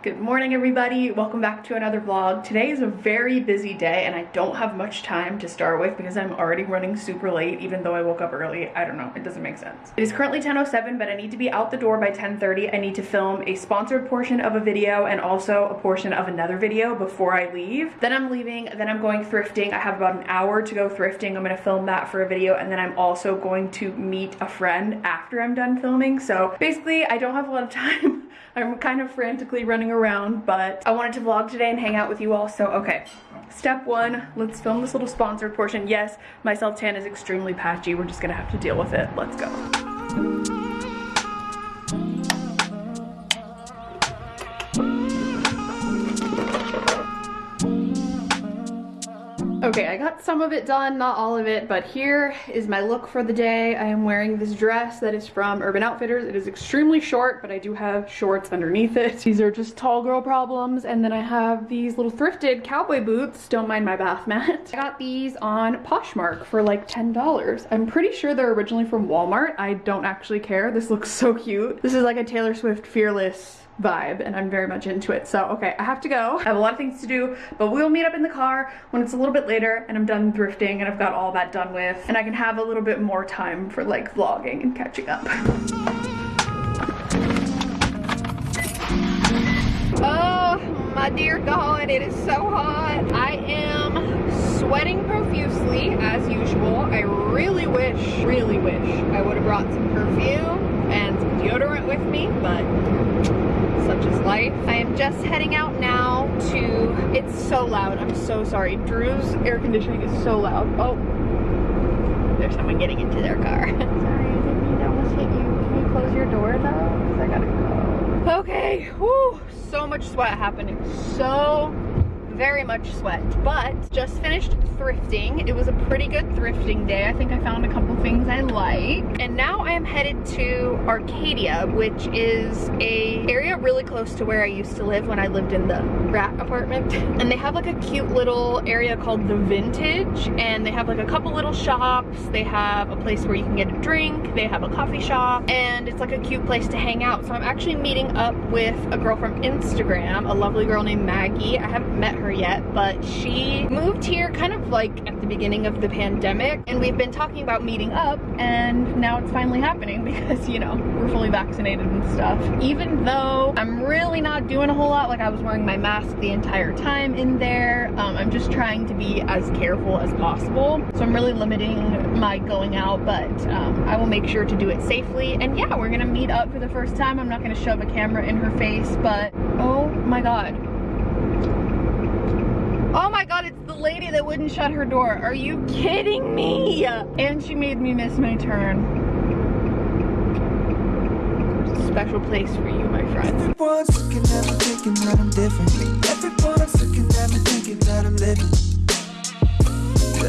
Good morning everybody, welcome back to another vlog. Today is a very busy day and I don't have much time to start with because I'm already running super late even though I woke up early. I don't know, it doesn't make sense. It is currently 10.07 but I need to be out the door by 10.30. I need to film a sponsored portion of a video and also a portion of another video before I leave. Then I'm leaving, then I'm going thrifting. I have about an hour to go thrifting. I'm gonna film that for a video and then I'm also going to meet a friend after I'm done filming. So basically I don't have a lot of time. I'm kind of frantically running around, but I wanted to vlog today and hang out with you all. So, okay, step one, let's film this little sponsored portion. Yes, my self-tan is extremely patchy. We're just gonna have to deal with it. Let's go. Okay, I got some of it done, not all of it, but here is my look for the day. I am wearing this dress that is from Urban Outfitters. It is extremely short, but I do have shorts underneath it. These are just tall girl problems. And then I have these little thrifted cowboy boots. Don't mind my bath mat. I got these on Poshmark for like $10. I'm pretty sure they're originally from Walmart. I don't actually care. This looks so cute. This is like a Taylor Swift Fearless vibe and I'm very much into it. So, okay, I have to go. I have a lot of things to do, but we'll meet up in the car when it's a little bit later and I'm done thrifting and I've got all that done with and I can have a little bit more time for like vlogging and catching up. Oh my dear God, it is so hot. I am sweating profusely as usual. I really wish, really wish I would have brought some perfume and some deodorant with me, but such is life. I am just heading out now to, it's so loud, I'm so sorry. Drew's air conditioning is so loud. Oh, there's someone getting into their car. sorry, I didn't mean to almost hit you. Can you close your door though? Because I gotta go. Okay, whoo, so much sweat happening. So very much sweat, but just finished thrifting. It was a pretty good thrifting day. I think I found a couple things I like. And now I am headed to Arcadia, which is a area really close to where I used to live when I lived in the rat apartment. And they have like a cute little area called The Vintage, and they have like a couple little shops. They have a place where you can get a drink. They have a coffee shop, and it's like a cute place to hang out. So I'm actually meeting up with a girl from Instagram, a lovely girl named Maggie. I haven't met her her yet, but she moved here kind of like at the beginning of the pandemic and we've been talking about meeting up and now it's finally happening because, you know, we're fully vaccinated and stuff. Even though I'm really not doing a whole lot, like I was wearing my mask the entire time in there, um, I'm just trying to be as careful as possible. So I'm really limiting my going out, but um, I will make sure to do it safely. And yeah, we're gonna meet up for the first time. I'm not gonna shove a camera in her face, but oh my God, Oh my god, it's the lady that wouldn't shut her door. Are you kidding me? And she made me miss my turn. Special place for you, my friend. Everyone's looking at me thinking that I'm different. Everyone's looking at me thinking that I'm living.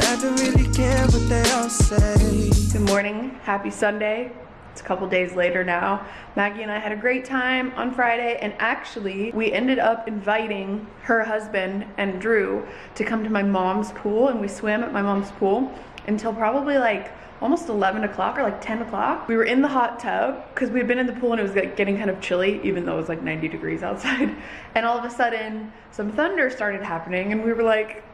I don't really care what they all say. Good morning, happy Sunday. It's a couple days later now. Maggie and I had a great time on Friday and actually we ended up inviting her husband and Drew to come to my mom's pool and we swam at my mom's pool until probably like almost 11 o'clock or like 10 o'clock. We were in the hot tub because we had been in the pool and it was like getting kind of chilly even though it was like 90 degrees outside. And all of a sudden some thunder started happening and we were like,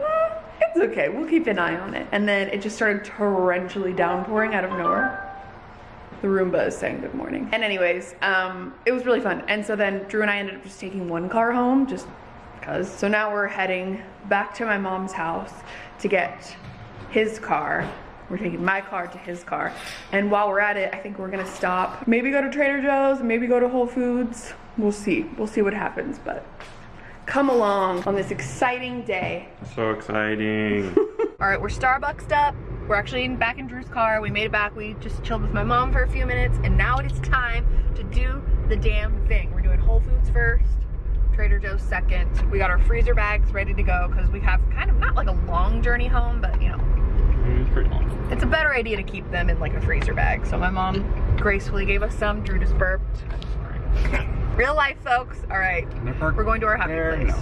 eh, it's okay, we'll keep an eye on it. And then it just started torrentially downpouring out of nowhere the Roomba is saying good morning. And anyways, um, it was really fun. And so then Drew and I ended up just taking one car home just because. So now we're heading back to my mom's house to get his car. We're taking my car to his car. And while we're at it, I think we're gonna stop. Maybe go to Trader Joe's, maybe go to Whole Foods. We'll see, we'll see what happens, but come along on this exciting day. So exciting. All right, we're Starbucksed up. We're actually back in Drew's car. We made it back. We just chilled with my mom for a few minutes and now it is time to do the damn thing. We're doing Whole Foods first, Trader Joe's second. We got our freezer bags ready to go because we have kind of not like a long journey home, but you know, it's pretty long. It's a better idea to keep them in like a freezer bag. So my mom gracefully gave us some. Drew just burped. Real life, folks. All right, we're going to our happy place.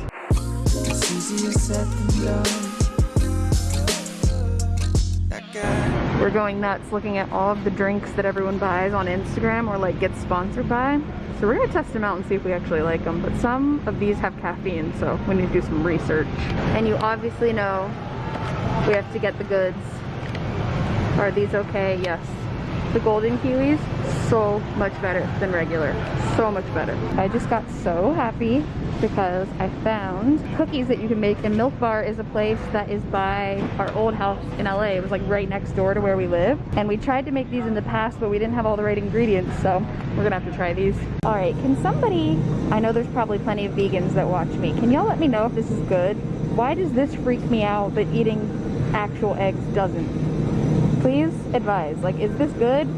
We're going nuts looking at all of the drinks that everyone buys on Instagram or like gets sponsored by. So we're gonna test them out and see if we actually like them. But some of these have caffeine, so we need to do some research. And you obviously know we have to get the goods. Are these okay? Yes. The golden kiwis, so much better than regular. So much better. I just got so happy because I found cookies that you can make and Milk Bar is a place that is by our old house in LA. It was like right next door to where we live. And we tried to make these in the past, but we didn't have all the right ingredients. So we're gonna have to try these. All right, can somebody, I know there's probably plenty of vegans that watch me. Can y'all let me know if this is good? Why does this freak me out, but eating actual eggs doesn't? Please advise. Like, is this good?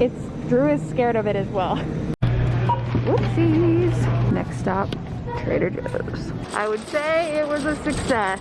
It's, Drew is scared of it as well. Whoopsies. Next stop, Trader Joe's. I would say it was a success.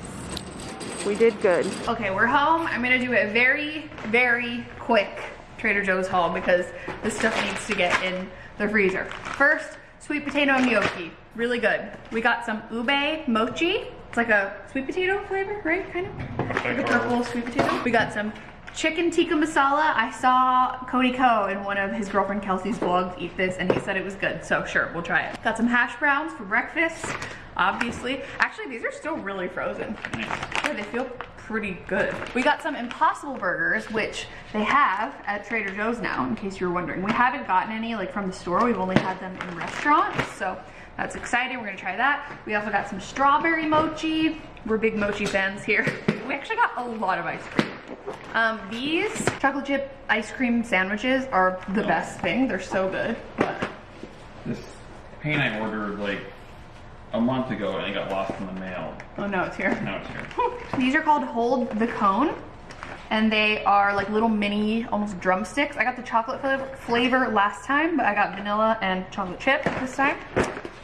We did good. Okay, we're home. I'm gonna do a very, very quick Trader Joe's haul because this stuff needs to get in the freezer. First, sweet potato gnocchi, really good. We got some ube mochi. It's like a sweet potato flavor, right? Kind of? Like a purple sweet potato. We got some chicken tikka masala. I saw Cody Ko in one of his girlfriend Kelsey's vlogs eat this and he said it was good. So sure, we'll try it. Got some hash browns for breakfast, obviously. Actually, these are still really frozen. Yeah, they feel pretty good. We got some Impossible Burgers, which they have at Trader Joe's now, in case you were wondering. We haven't gotten any like from the store. We've only had them in restaurants. So that's exciting. We're gonna try that. We also got some strawberry mochi. We're big mochi fans here. We actually got a lot of ice cream. Um, these chocolate chip ice cream sandwiches are the best thing. They're so good. But This paint I ordered like a month ago and it got lost in the mail. oh no, it's here. No, it's here. These are called Hold the Cone. And they are like little mini, almost drumsticks. I got the chocolate flavor, flavor last time, but I got vanilla and chocolate chip this time.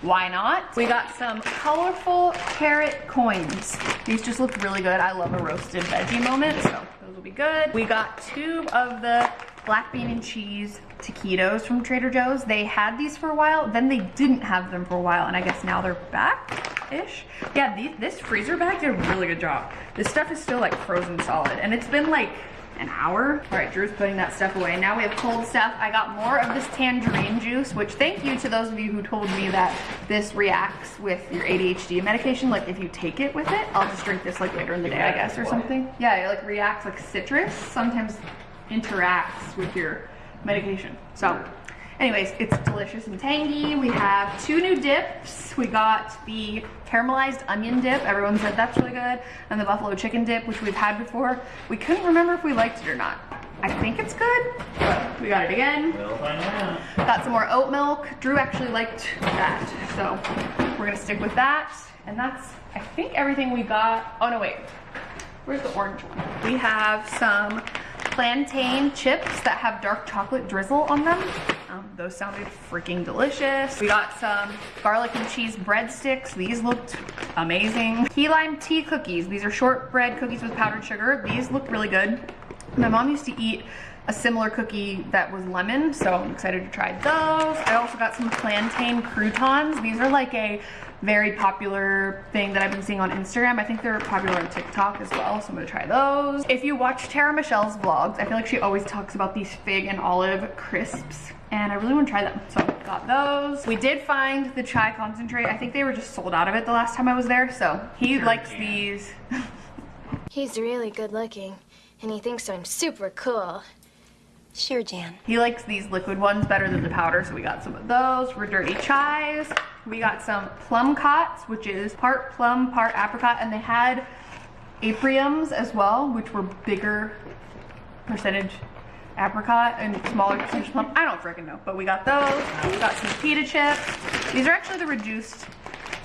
Why not? We got some colorful carrot coins. These just look really good. I love a roasted veggie moment, so those will be good. We got two of the black bean and cheese taquitos from Trader Joe's. They had these for a while, then they didn't have them for a while, and I guess now they're back-ish. Yeah, these, this freezer bag did a really good job. This stuff is still like frozen solid, and it's been like an hour. All right, Drew's putting that stuff away. Now we have cold stuff. I got more of this tangerine juice, which thank you to those of you who told me that this reacts with your ADHD medication. Like if you take it with it, I'll just drink this like later in the day, I guess, or something. Yeah, it like reacts like citrus. Sometimes interacts with your medication. So anyways, it's delicious and tangy. We have two new dips. We got the caramelized onion dip. Everyone said that's really good. And the buffalo chicken dip, which we've had before. We couldn't remember if we liked it or not. I think it's good, but we got it again. We'll find out. Got some more oat milk. Drew actually liked that, so we're gonna stick with that. And that's, I think, everything we got. Oh no, wait. Where's the orange one? We have some plantain chips that have dark chocolate drizzle on them. Um, those sounded freaking delicious. We got some garlic and cheese breadsticks. These looked amazing. Key lime tea cookies. These are shortbread cookies with powdered sugar. These look really good. My mom used to eat a similar cookie that was lemon, so I'm excited to try those. I also got some plantain croutons. These are like a very popular thing that I've been seeing on Instagram. I think they're popular on TikTok as well, so I'm gonna try those. If you watch Tara Michelle's vlogs, I feel like she always talks about these fig and olive crisps and I really want to try them. So got those. We did find the chai concentrate. I think they were just sold out of it the last time I was there. So he Sure likes can. these. He's really good looking, and he thinks I'm super cool. Sure, Jan. He likes these liquid ones better than the powder, so we got some of those for dirty chais. We got some plum cots, which is part plum, part apricot, and they had apriums as well, which were bigger percentage apricot and smaller percentage plum. I don't freaking know, but we got those. We got some pita chips. These are actually the reduced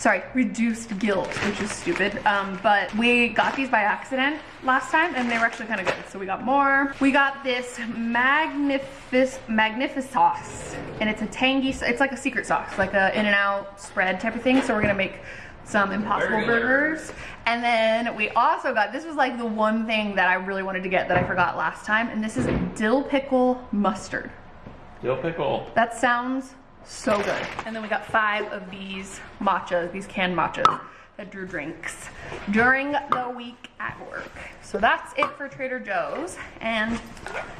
sorry, reduced guilt, which is stupid. Um, but we got these by accident last time and they were actually kind of good. So we got more. We got this magnific magnific sauce and it's a tangy, it's like a secret sauce, like a in and out spread type of thing. So we're gonna make some impossible Burger. burgers. And then we also got, this was like the one thing that I really wanted to get that I forgot last time. And this is dill pickle mustard. Dill pickle. That sounds so good. And then we got five of these matchas, these canned matchas that Drew drinks during the week at work. So that's it for Trader Joe's. And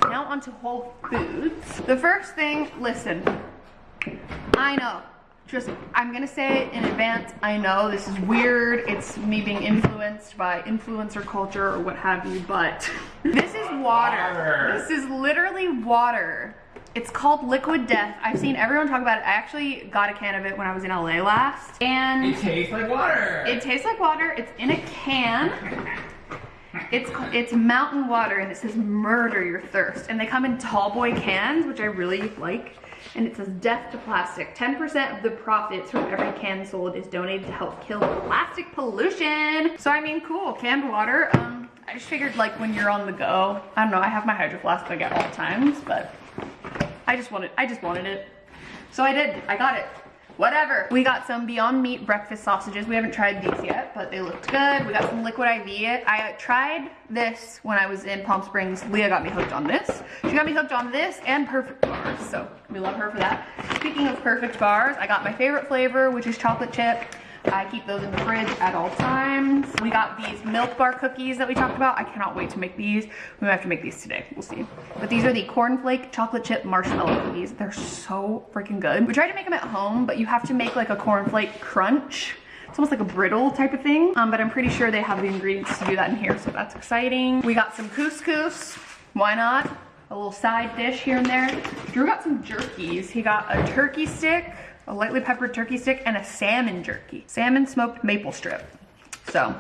now on to Whole Foods. The first thing, listen, I know. Just, I'm gonna say it in advance. I know this is weird. It's me being influenced by influencer culture or what have you, but this is water. Water. This is literally water. It's called Liquid Death. I've seen everyone talk about it. I actually got a can of it when I was in LA last. And It tastes like water. it tastes like water. It's in a can. It's it's mountain water and it says murder your thirst. And they come in tall boy cans, which I really like. And it says death to plastic. 10% of the profits from every can sold is donated to help kill plastic pollution. So I mean, cool, canned water. Um, I just figured like when you're on the go, I don't know, I have my hydro flask like at all times, but I just wanted, I just wanted it. So I did, I got it. Whatever. We got some Beyond Meat breakfast sausages. We haven't tried these yet, but they looked good. We got some Liquid IV. I tried this when I was in Palm Springs. Leah got me hooked on this. She got me hooked on this and Perfect Bars, so we love her for that. Speaking of Perfect Bars, I got my favorite flavor, which is chocolate chip. I keep those in the fridge at all times. We got these milk bar cookies that we talked about. I cannot wait to make these. We might have to make these today. We'll see. But these are the cornflake chocolate chip marshmallow cookies. They're so freaking good. We tried to make them at home, but you have to make like a cornflake crunch. It's almost like a brittle type of thing, um, but I'm pretty sure they have the ingredients to do that in here, so that's exciting. We got some couscous. Why not? A little side dish here and there. Drew got some jerkies. He got a turkey stick, a lightly peppered turkey stick, and a salmon jerky. Salmon smoked maple strip. So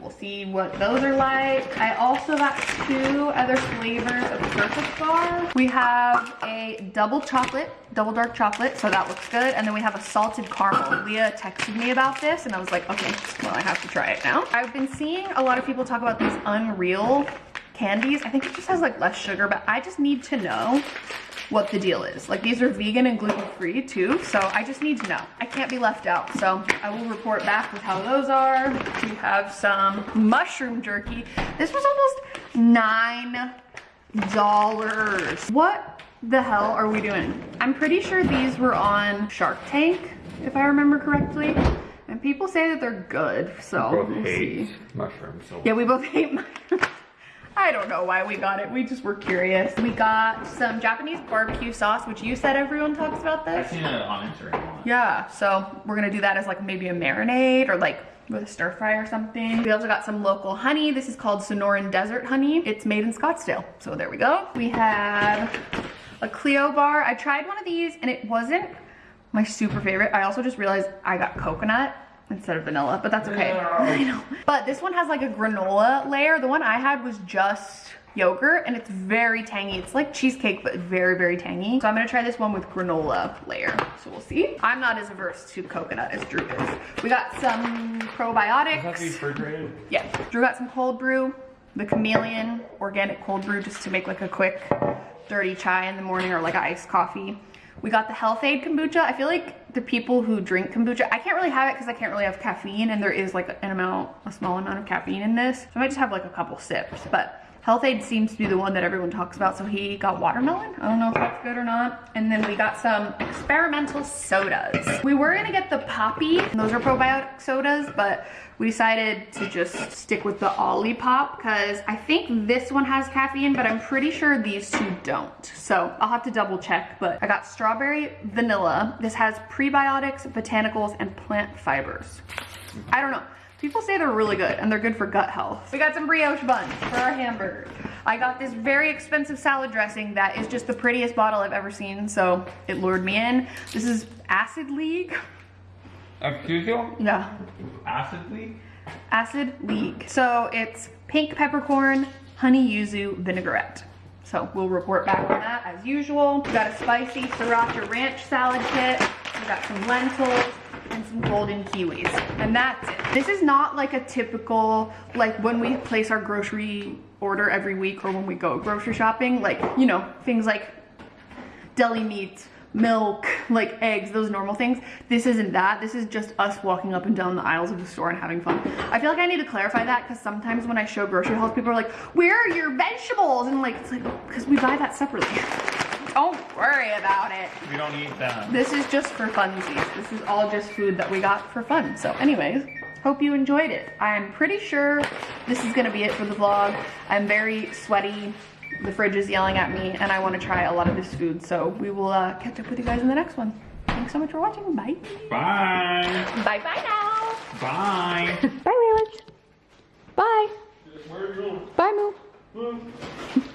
we'll see what those are like. I also got two other flavors of Perfect Bar. We have a double chocolate, double dark chocolate, so that looks good. And then we have a salted caramel. Leah texted me about this and I was like, okay, well I have to try it now. I've been seeing a lot of people talk about these Unreal candies. I think it just has like less sugar, but I just need to know what the deal is. Like these are vegan and gluten free too, so I just need to know. I can't be left out, so I will report back with how those are. We have some mushroom jerky. This was almost nine dollars. What the hell are we doing? I'm pretty sure these were on Shark Tank, if I remember correctly. And people say that they're good, so both we'll hate see. mushrooms. So Yeah, we both hate mushrooms. I don't know why we got it. We just were curious. We got some Japanese barbecue sauce, which you said everyone talks about this. I've seen it on Instagram. Yeah, so we're gonna do that as like maybe a marinade or like with a stir fry or something. We also got some local honey. This is called Sonoran Desert Honey. It's made in Scottsdale. So there we go. We have a Clio bar. I tried one of these and it wasn't my super favorite. I also just realized I got coconut instead of vanilla, but that's okay. No. I know. But this one has like a granola layer. The one I had was just yogurt and it's very tangy. It's like cheesecake, but very, very tangy. So I'm gonna try this one with granola layer. So we'll see. I'm not as averse to coconut as Drew is. We got some probiotics. refrigerated? Yeah, Drew got some cold brew, the chameleon organic cold brew just to make like a quick dirty chai in the morning or like iced coffee. We got the Health-Ade kombucha. I feel like the people who drink kombucha, I can't really have it because I can't really have caffeine and there is like an amount, a small amount of caffeine in this. So I might just have like a couple sips, but Health-Ade seems to be the one that everyone talks about. So he got watermelon. I don't know if that's good or not. And then we got some experimental sodas. We were gonna get the Poppi. Those are probiotic sodas, but we decided to just stick with the Olipop because I think this one has caffeine, but I'm pretty sure these two don't. So I'll have to double check, but I got strawberry vanilla. This has prebiotics, botanicals, and plant fibers. I don't know. People say they're really good and they're good for gut health. We got some brioche buns for our hamburger. I got this very expensive salad dressing that is just the prettiest bottle I've ever seen, so it lured me in. This is Acid League. Excuse you? Yeah, Acid League? Acid League. So it's pink peppercorn, honey yuzu vinaigrette. So we'll report back on that as usual. We got a spicy sriracha ranch salad kit. We got some lentils and some golden kiwis. And that's it. This is not like a typical, like when we place our grocery order every week or when we go grocery shopping, like, you know, things like deli meat, milk, like eggs, those normal things. This isn't that. This is just us walking up and down the aisles of the store and having fun. I feel like I need to clarify that because sometimes when I show grocery hauls, people are like, where are your vegetables? And like, it's like, because we buy that separately. Don't worry about it. We don't eat them. This is just for funsies. This is all just food that we got for fun. So anyways, hope you enjoyed it. I'm pretty sure this is gonna be it for the vlog. I'm very sweaty. The fridge is yelling at me and I wanna try a lot of this food. So we will uh, catch up with you guys in the next one. Thanks so much for watching. Bye. Bye. Bye bye now. Bye. Bye, Waylon. Bye. Where are you going? Bye, Moo.